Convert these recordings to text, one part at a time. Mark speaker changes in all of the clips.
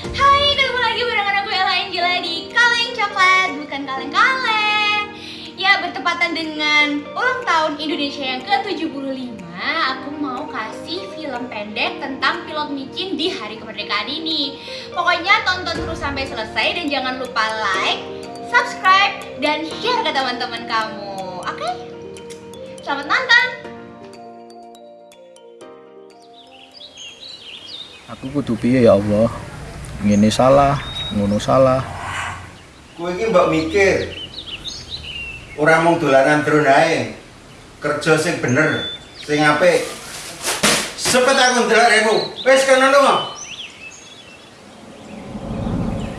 Speaker 1: Hai, ketemu lagi barengan aku Ella Angela di Kaleng Coklat Bukan kaleng-kaleng Ya, bertepatan dengan ulang tahun Indonesia yang ke-75 Aku mau kasih film pendek tentang pilot micin di hari kemerdekaan ini Pokoknya tonton terus sampai selesai dan jangan lupa like, subscribe, dan share ke teman-teman kamu Oke? Selamat nonton!
Speaker 2: Aku kudu piye ya Allah? Ngene salah, ngono salah.
Speaker 3: Kowe iki mbok mikir. Ora mung dolanan drone ae. Kerja sing bener, sing apik. Sepet aku ndelok remu. Wis kono lunga.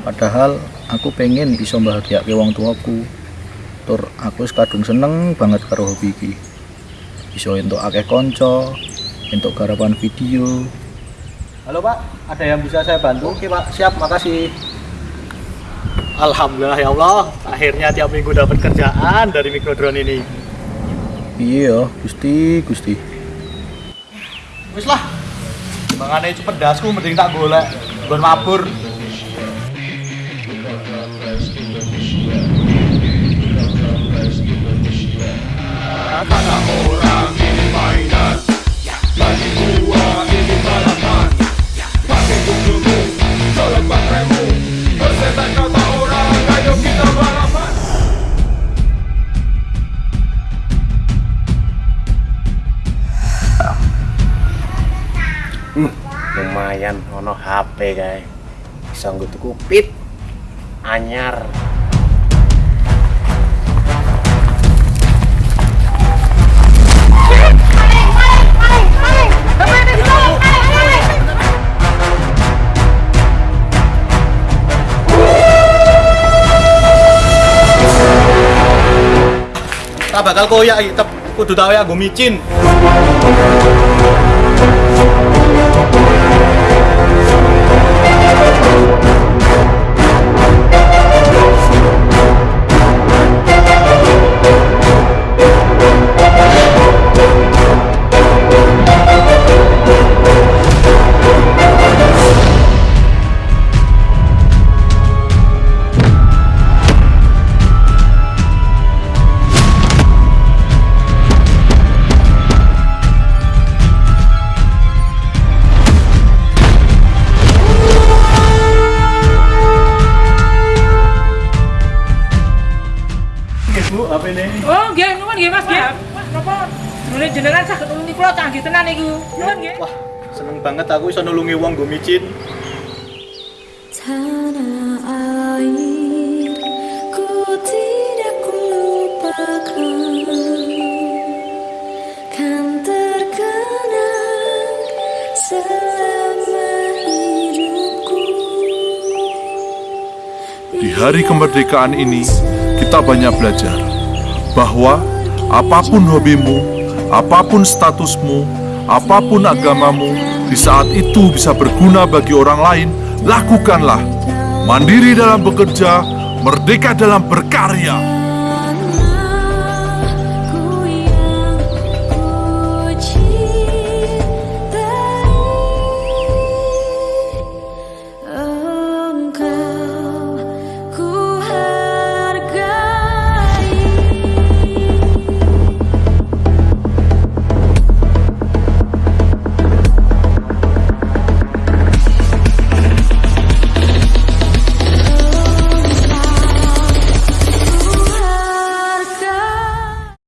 Speaker 2: Padahal aku pengen bisa bahagiake wong tuaku. Tur aku wis kadung seneng banget karo hobi iki. Bisa entuk akeh kanca, entuk garapan video. Halo Pak, ada yang bisa saya bantu? Oke Pak, siap, makasih.
Speaker 4: Alhamdulillah ya Allah, akhirnya tiap minggu dapat kerjaan dari mikrodrone ini.
Speaker 2: Iya, Gusti, Gusti.
Speaker 4: Wis lah, mangane cepet dasku mending tak golek, gon mabur.
Speaker 3: Lumayan ono HP kae. Bisa nggo tuku pit anyar.
Speaker 4: Tak bakal koyak tep kudu tau ya gue micin. Bu, HP ini.
Speaker 5: Oh, nggih, nuwun nggih Mas, nggih. Napa drone jenengan saged nulungi kula canggih tenan niku. Nuwun nggih.
Speaker 4: Wah, seneng banget aku bisa nulungi wong gue micin.
Speaker 6: Tanah air ku tidak lupakan Kan terkenang selama hidupku
Speaker 7: Di hari kemerdekaan ini, kita banyak belajar bahwa apa pun hobimu, apa pun statusmu, apa pun agamamu, di saat itu bisa berguna bagi orang lain, lakukanlah. Mandiri dalam bekerja, merdeka dalam berkarya.